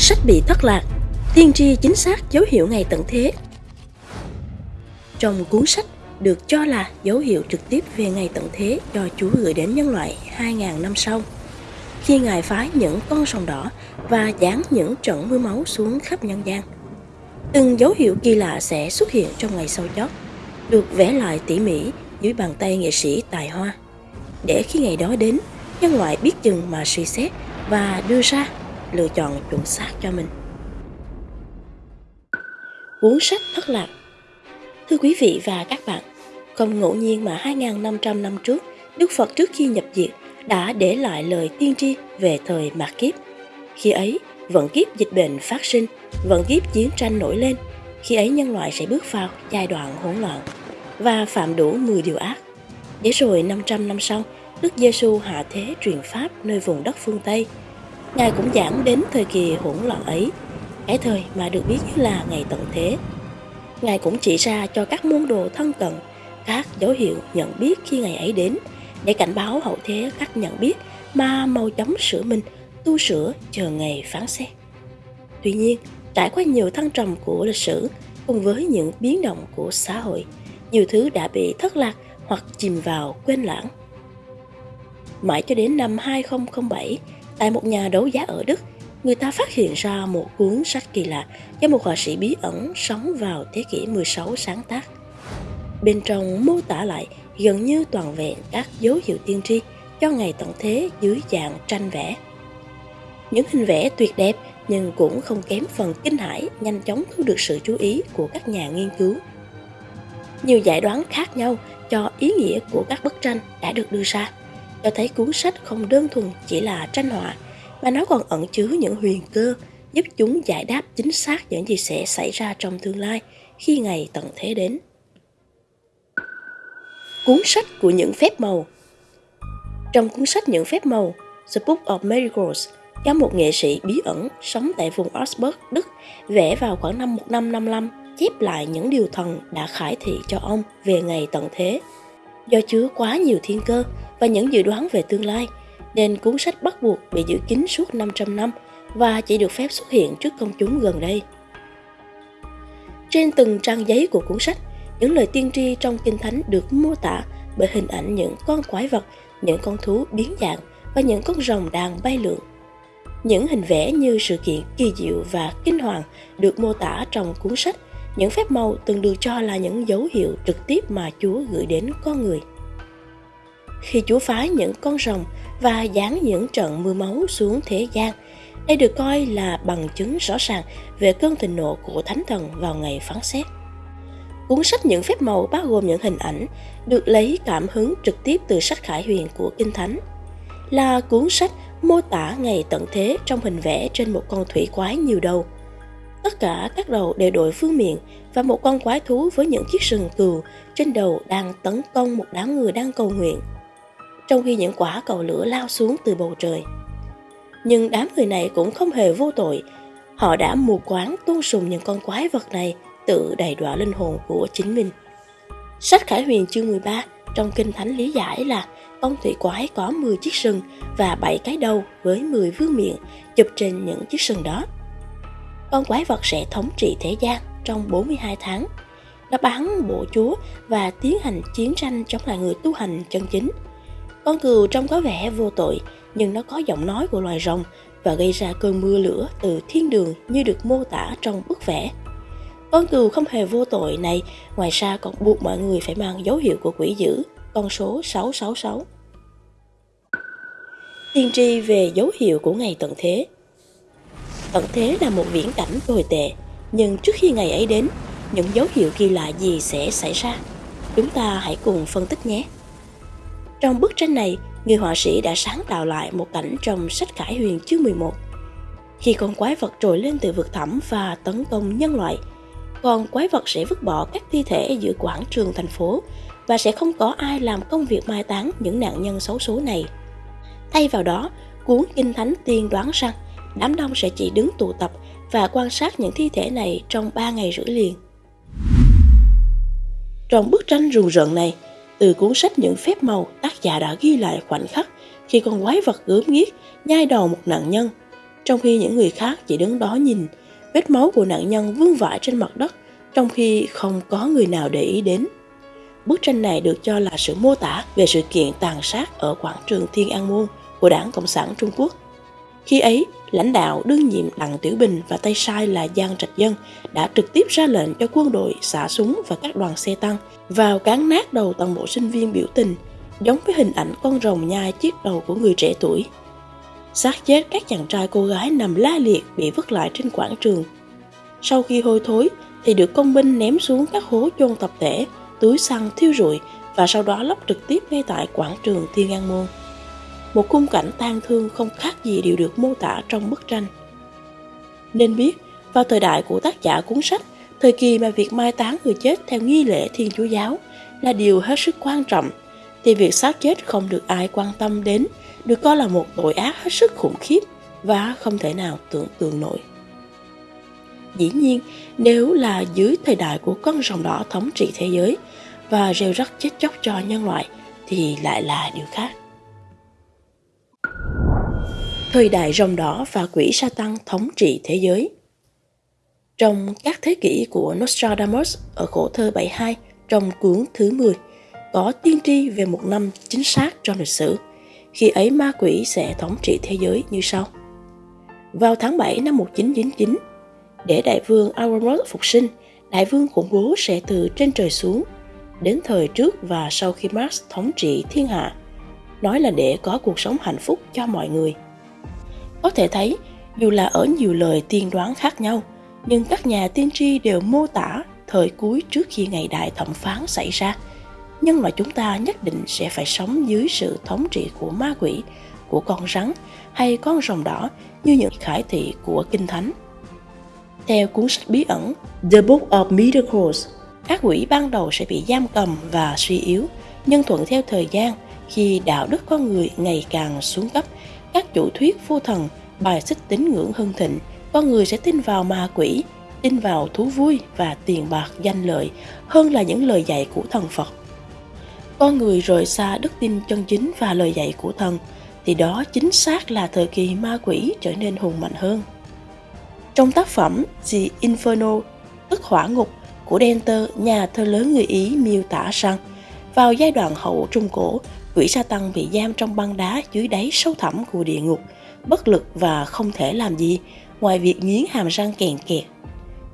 Sách bị thất lạc, tiên tri chính xác dấu hiệu ngày tận thế. Trong cuốn sách được cho là dấu hiệu trực tiếp về ngày tận thế do Chúa gửi đến nhân loại 2.000 năm sau. Khi Ngài phái những con sông đỏ và giáng những trận mưa máu xuống khắp nhân gian. Từng dấu hiệu kỳ lạ sẽ xuất hiện trong ngày sau chót, được vẽ lại tỉ mỉ dưới bàn tay nghệ sĩ tài hoa. Để khi ngày đó đến, nhân loại biết chừng mà suy xét và đưa ra lựa chọn chuẩn xác cho mình. Cuốn sách thất lạc Thưa quý vị và các bạn, không ngẫu nhiên mà 2.500 năm trước, Đức Phật trước khi nhập diệt đã để lại lời tiên tri về thời mạt kiếp. Khi ấy, vận kiếp dịch bệnh phát sinh, vận kiếp chiến tranh nổi lên. Khi ấy nhân loại sẽ bước vào giai đoạn hỗn loạn và phạm đủ 10 điều ác. Để rồi 500 năm sau, Đức Giêsu hạ thế truyền pháp nơi vùng đất phương Tây. Ngài cũng giảng đến thời kỳ hỗn loạn ấy, cái thời mà được biết như là ngày tận thế. Ngài cũng chỉ ra cho các môn đồ thân cận các dấu hiệu nhận biết khi ngày ấy đến để cảnh báo hậu thế cách nhận biết mà mau chóng sửa mình, tu sửa chờ ngày phán xét. Tuy nhiên, trải qua nhiều thăng trầm của lịch sử cùng với những biến động của xã hội, nhiều thứ đã bị thất lạc hoặc chìm vào quên lãng. Mãi cho đến năm 2007, tại một nhà đấu giá ở Đức, người ta phát hiện ra một cuốn sách kỳ lạ do một họa sĩ bí ẩn sống vào thế kỷ 16 sáng tác. Bên trong mô tả lại gần như toàn vẹn các dấu hiệu tiên tri cho ngày tận thế dưới dạng tranh vẽ. Những hình vẽ tuyệt đẹp nhưng cũng không kém phần kinh hãi nhanh chóng thu được sự chú ý của các nhà nghiên cứu. Nhiều giải đoán khác nhau cho ý nghĩa của các bức tranh đã được đưa ra, cho thấy cuốn sách không đơn thuần chỉ là tranh họa, mà nó còn ẩn chứa những huyền cơ giúp chúng giải đáp chính xác những gì sẽ xảy ra trong tương lai khi ngày tận thế đến cuốn sách của những phép màu. Trong cuốn sách Những phép màu, The Book of Miracles, do một nghệ sĩ bí ẩn sống tại vùng Augsburg, Đức, vẽ vào khoảng năm 1555, chép lại những điều thần đã khải thị cho ông về ngày tận thế. Do chứa quá nhiều thiên cơ và những dự đoán về tương lai, nên cuốn sách bắt buộc bị giữ kín suốt 500 năm và chỉ được phép xuất hiện trước công chúng gần đây. Trên từng trang giấy của cuốn sách những lời tiên tri trong Kinh Thánh được mô tả bởi hình ảnh những con quái vật, những con thú biến dạng và những con rồng đang bay lượn. Những hình vẽ như sự kiện kỳ diệu và kinh hoàng được mô tả trong cuốn sách những phép màu từng được cho là những dấu hiệu trực tiếp mà Chúa gửi đến con người. Khi Chúa phái những con rồng và giáng những trận mưa máu xuống thế gian, đây được coi là bằng chứng rõ ràng về cơn thịnh nộ của Thánh Thần vào ngày phán xét. Cuốn sách Những phép màu bao gồm những hình ảnh được lấy cảm hứng trực tiếp từ sách Khải Huyền của Kinh Thánh. Là cuốn sách mô tả ngày tận thế trong hình vẽ trên một con thủy quái nhiều đầu. Tất cả các đầu đều đội phương miệng và một con quái thú với những chiếc sừng cừu trên đầu đang tấn công một đám người đang cầu nguyện. Trong khi những quả cầu lửa lao xuống từ bầu trời. Nhưng đám người này cũng không hề vô tội. Họ đã mù quáng tôn sùng những con quái vật này – tự đầy đọa linh hồn của chính mình. Sách Khải Huyền chương 13 trong Kinh Thánh lý giải là con thủy quái có 10 chiếc sừng và 7 cái đầu với 10 vương miệng chụp trên những chiếc sừng đó. Con quái vật sẽ thống trị thế gian trong 42 tháng. Nó bắn bộ chúa và tiến hành chiến tranh chống lại người tu hành chân chính. Con cừu trông có vẻ vô tội, nhưng nó có giọng nói của loài rồng và gây ra cơn mưa lửa từ thiên đường như được mô tả trong bức vẽ. Con cừu không hề vô tội này, ngoài ra còn buộc mọi người phải mang dấu hiệu của quỷ dữ, con số 666. Tiên tri về dấu hiệu của ngày tận thế Tận thế là một viễn cảnh tồi tệ, nhưng trước khi ngày ấy đến, những dấu hiệu kỳ lạ gì sẽ xảy ra? Chúng ta hãy cùng phân tích nhé. Trong bức tranh này, người họa sĩ đã sáng tạo lại một cảnh trong sách Khải Huyền chương 11. Khi con quái vật trồi lên từ vực thẳm và tấn công nhân loại, còn quái vật sẽ vứt bỏ các thi thể giữa quảng trường thành phố và sẽ không có ai làm công việc mai táng những nạn nhân xấu số này. Thay vào đó, cuốn Kinh Thánh tiên đoán rằng đám đông sẽ chỉ đứng tụ tập và quan sát những thi thể này trong 3 ngày rưỡi liền. Trong bức tranh rùng rợn này, từ cuốn sách Những phép màu, tác giả đã ghi lại khoảnh khắc khi con quái vật gớm ghiếc nhai đầu một nạn nhân. trong khi những người khác chỉ đứng đó nhìn. Vết máu của nạn nhân vương vãi trên mặt đất, trong khi không có người nào để ý đến. Bức tranh này được cho là sự mô tả về sự kiện tàn sát ở quảng trường Thiên An Môn của Đảng Cộng sản Trung Quốc. Khi ấy, lãnh đạo đương nhiệm Đặng Tiểu Bình và tay sai là Giang Trạch Dân đã trực tiếp ra lệnh cho quân đội xả súng và các đoàn xe tăng vào cán nát đầu toàn bộ sinh viên biểu tình, giống với hình ảnh con rồng nhai chiếc đầu của người trẻ tuổi. xác chết các chàng trai cô gái nằm la liệt bị vứt lại trên quảng trường. Sau khi hôi thối thì được công binh ném xuống các hố chôn tập thể, túi xăng thiêu rụi và sau đó lóc trực tiếp ngay tại quảng trường Thiên An Môn một khung cảnh tang thương không khác gì đều được mô tả trong bức tranh. Nên biết, vào thời đại của tác giả cuốn sách, thời kỳ mà việc mai táng người chết theo nghi lễ Thiên Chúa giáo là điều hết sức quan trọng, thì việc xác chết không được ai quan tâm đến được coi là một tội ác hết sức khủng khiếp và không thể nào tưởng tượng nổi. Dĩ nhiên, nếu là dưới thời đại của con rồng đỏ thống trị thế giới và rêu rắc chết chóc cho nhân loại thì lại là điều khác thời đại rồng đỏ và quỷ sa tăng thống trị thế giới. Trong các thế kỷ của Nostradamus ở khổ thơ 72 trong cuốn thứ 10 có tiên tri về một năm chính xác trong lịch sử, khi ấy ma quỷ sẽ thống trị thế giới như sau. Vào tháng 7 năm 1999, để đại vương Aurorus phục sinh, đại vương khủng bố sẽ từ trên trời xuống, đến thời trước và sau khi Mars thống trị thiên hạ, nói là để có cuộc sống hạnh phúc cho mọi người – có thể thấy, dù là ở nhiều lời tiên đoán khác nhau, nhưng các nhà tiên tri đều mô tả thời cuối trước khi ngày đại thẩm phán xảy ra. Nhưng mà chúng ta nhất định sẽ phải sống dưới sự thống trị của ma quỷ, của con rắn hay con rồng đỏ như những khải thị của Kinh Thánh. Theo cuốn sách bí ẩn The Book of Miracles, các quỷ ban đầu sẽ bị giam cầm và suy yếu, nhưng thuận theo thời gian, khi đạo đức con người ngày càng xuống cấp các chủ thuyết vô thần bài xích tín ngưỡng hưng thịnh con người sẽ tin vào ma quỷ tin vào thú vui và tiền bạc danh lợi hơn là những lời dạy của thần phật. Con người rời xa đức tin chân chính và lời dạy của thần thì đó chính xác là thời kỳ ma quỷ trở nên hùng mạnh hơn. Trong tác phẩm The Inferno tức hỏa ngục của Denter, nhà thơ lớn người Ý miêu tả rằng vào giai đoạn hậu Trung Cổ, quỷ sa tăng bị giam trong băng đá dưới đáy sâu thẳm của địa ngục, bất lực và không thể làm gì ngoài việc nghiến hàm răng kèn kẹt.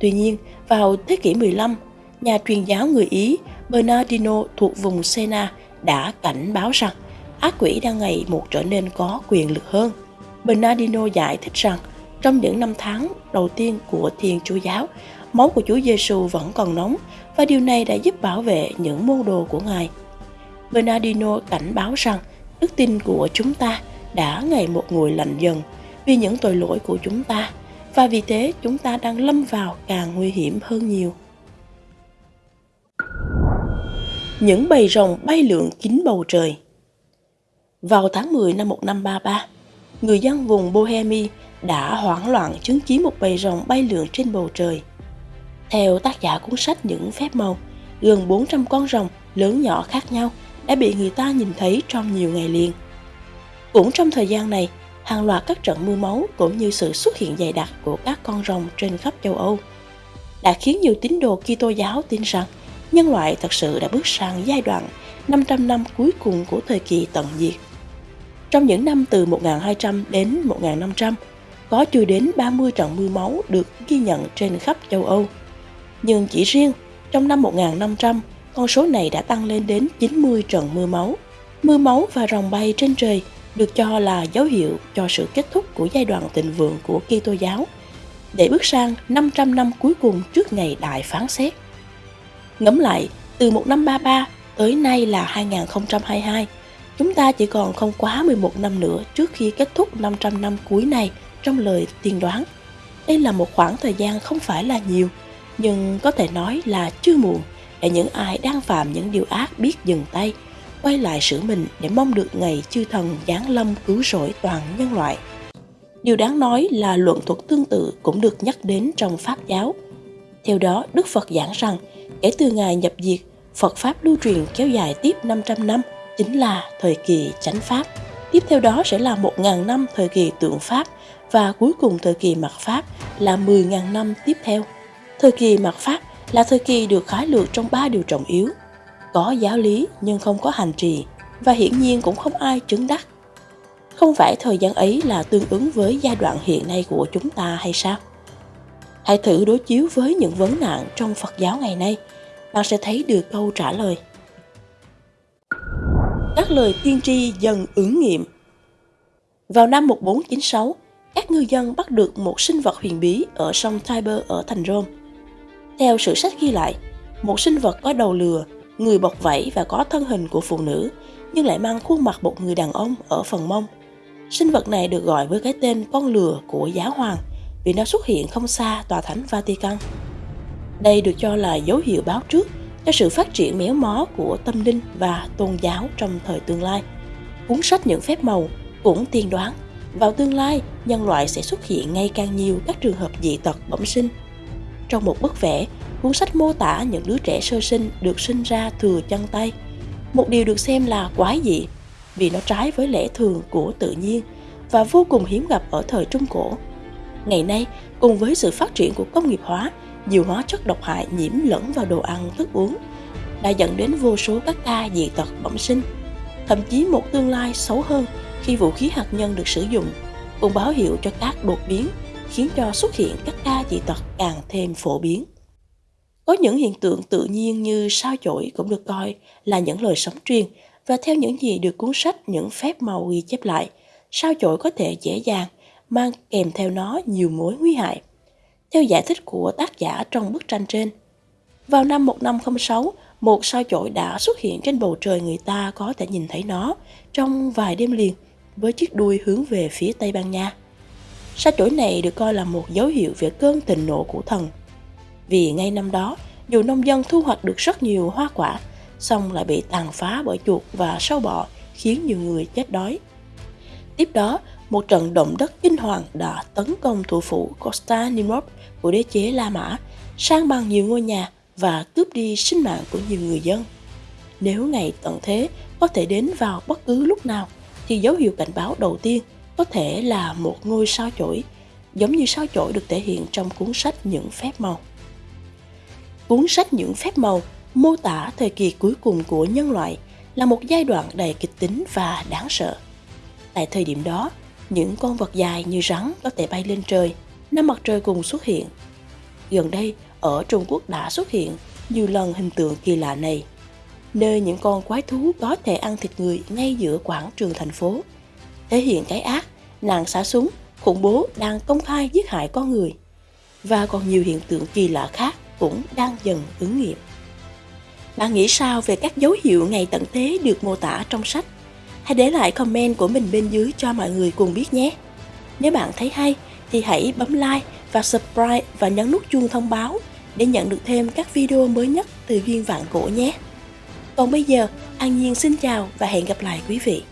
Tuy nhiên, vào thế kỷ 15, nhà truyền giáo người Ý Bernardino thuộc vùng Sena đã cảnh báo rằng ác quỷ đang ngày một trở nên có quyền lực hơn. Bernardino giải thích rằng trong những năm tháng đầu tiên của Thiên Chúa giáo, máu của Chúa Giêsu vẫn còn nóng và điều này đã giúp bảo vệ những môn đồ của Ngài. Bernardino cảnh báo rằng đức tin của chúng ta đã ngày một nguội lạnh dần vì những tội lỗi của chúng ta và vì thế chúng ta đang lâm vào càng nguy hiểm hơn nhiều. Những bầy rồng bay lượn kín bầu trời Vào tháng 10 năm 1533, người dân vùng Bohemia đã hoảng loạn chứng kiến một bầy rồng bay lượn trên bầu trời. Theo tác giả cuốn sách Những phép màu, gần 400 con rồng lớn nhỏ khác nhau đã bị người ta nhìn thấy trong nhiều ngày liền. Cũng trong thời gian này, hàng loạt các trận mưa máu cũng như sự xuất hiện dày đặc của các con rồng trên khắp châu Âu đã khiến nhiều tín đồ Kitô giáo tin rằng nhân loại thật sự đã bước sang giai đoạn 500 năm cuối cùng của thời kỳ tận diệt. Trong những năm từ 1200 đến 1500, có chưa đến 30 trận mưa máu được ghi nhận trên khắp châu Âu. Nhưng chỉ riêng trong năm 1500 con số này đã tăng lên đến 90 trận mưa máu. Mưa máu và rồng bay trên trời được cho là dấu hiệu cho sự kết thúc của giai đoạn thịnh vượng của Kitô giáo để bước sang 500 năm cuối cùng trước ngày đại phán xét. Ngẫm lại, từ 1533 tới nay là 2022, chúng ta chỉ còn không quá 11 năm nữa trước khi kết thúc 500 năm cuối này trong lời tiên đoán. Đây là một khoảng thời gian không phải là nhiều, nhưng có thể nói là chưa muộn để những ai đang phạm những điều ác biết dừng tay, quay lại sửa mình để mong được ngày chư thần giáng lâm cứu rỗi toàn nhân loại. Điều đáng nói là luận thuật tương tự cũng được nhắc đến trong Pháp giáo. Theo đó, Đức Phật giảng rằng, kể từ ngày nhập diệt, Phật Pháp lưu truyền kéo dài tiếp 500 năm, chính là thời kỳ chánh Pháp. Tiếp theo đó sẽ là 1.000 năm thời kỳ tượng Pháp và cuối cùng thời kỳ mặt Pháp là 10.000 năm tiếp theo. Thời kỳ mạt Pháp là thời kỳ được khái lược trong ba điều trọng yếu, có giáo lý nhưng không có hành trì và hiển nhiên cũng không ai chứng đắc. Không phải thời gian ấy là tương ứng với giai đoạn hiện nay của chúng ta hay sao? Hãy thử đối chiếu với những vấn nạn trong Phật giáo ngày nay, bạn sẽ thấy được câu trả lời. Các lời tiên tri dần ứng nghiệm Vào năm 1496, các ngư dân bắt được một sinh vật huyền bí ở sông Tiber ở thành Rome. Theo sử sách ghi lại, một sinh vật có đầu lừa, người bọc vảy và có thân hình của phụ nữ, nhưng lại mang khuôn mặt một người đàn ông ở phần mông. Sinh vật này được gọi với cái tên con lừa của giáo hoàng vì nó xuất hiện không xa tòa thánh Vatican. Đây được cho là dấu hiệu báo trước cho sự phát triển méo mó của tâm linh và tôn giáo trong thời tương lai. Cuốn sách những phép màu cũng tiên đoán vào tương lai nhân loại sẽ xuất hiện ngày càng nhiều các trường hợp dị tật bẩm sinh. Trong một bức vẽ, cuốn sách mô tả những đứa trẻ sơ sinh được sinh ra thừa chân tay. Một điều được xem là quái dị vì nó trái với lẽ thường của tự nhiên và vô cùng hiếm gặp ở thời Trung Cổ. Ngày nay, cùng với sự phát triển của công nghiệp hóa, nhiều hóa chất độc hại nhiễm lẫn vào đồ ăn, thức uống đã dẫn đến vô số các ca dị tật bẩm sinh. Thậm chí một tương lai xấu hơn khi vũ khí hạt nhân được sử dụng, cũng báo hiệu cho các đột biến, khiến cho xuất hiện các ca dị tật càng thêm phổ biến. Có những hiện tượng tự nhiên như sao chổi cũng được coi là những lời sống truyền và theo những gì được cuốn sách những phép màu ghi chép lại, sao chổi có thể dễ dàng mang kèm theo nó nhiều mối nguy hại. Theo giải thích của tác giả trong bức tranh trên, vào năm 1506, một sao chổi đã xuất hiện trên bầu trời người ta có thể nhìn thấy nó trong vài đêm liền với chiếc đuôi hướng về phía Tây Ban Nha. Sao chổi này được coi là một dấu hiệu về cơn tình nộ của thần. Vì ngay năm đó, dù nông dân thu hoạch được rất nhiều hoa quả, xong lại bị tàn phá bởi chuột và sâu bọ, khiến nhiều người chết đói. Tiếp đó, một trận động đất kinh hoàng đã tấn công thủ phủ Constantinople của đế chế La Mã, sang bằng nhiều ngôi nhà và cướp đi sinh mạng của nhiều người dân. Nếu ngày tận thế có thể đến vào bất cứ lúc nào, thì dấu hiệu cảnh báo đầu tiên có thể là một ngôi sao chổi, giống như sao chổi được thể hiện trong cuốn sách Những phép màu. Cuốn sách Những phép màu mô tả thời kỳ cuối cùng của nhân loại là một giai đoạn đầy kịch tính và đáng sợ. Tại thời điểm đó, những con vật dài như rắn có thể bay lên trời, năm mặt trời cùng xuất hiện. Gần đây, ở Trung Quốc đã xuất hiện nhiều lần hình tượng kỳ lạ này, nơi những con quái thú có thể ăn thịt người ngay giữa quảng trường thành phố, thể hiện cái ác, nạn xả súng, khủng bố đang công khai giết hại con người. Và còn nhiều hiện tượng kỳ lạ khác cũng đang dần ứng nghiệm. Bạn nghĩ sao về các dấu hiệu ngày tận thế được mô tả trong sách? Hãy để lại comment của mình bên dưới cho mọi người cùng biết nhé. Nếu bạn thấy hay thì hãy bấm like và subscribe và nhấn nút chuông thông báo để nhận được thêm các video mới nhất từ Duyên Vạn Cổ nhé. Còn bây giờ, An Nhiên xin chào và hẹn gặp lại quý vị.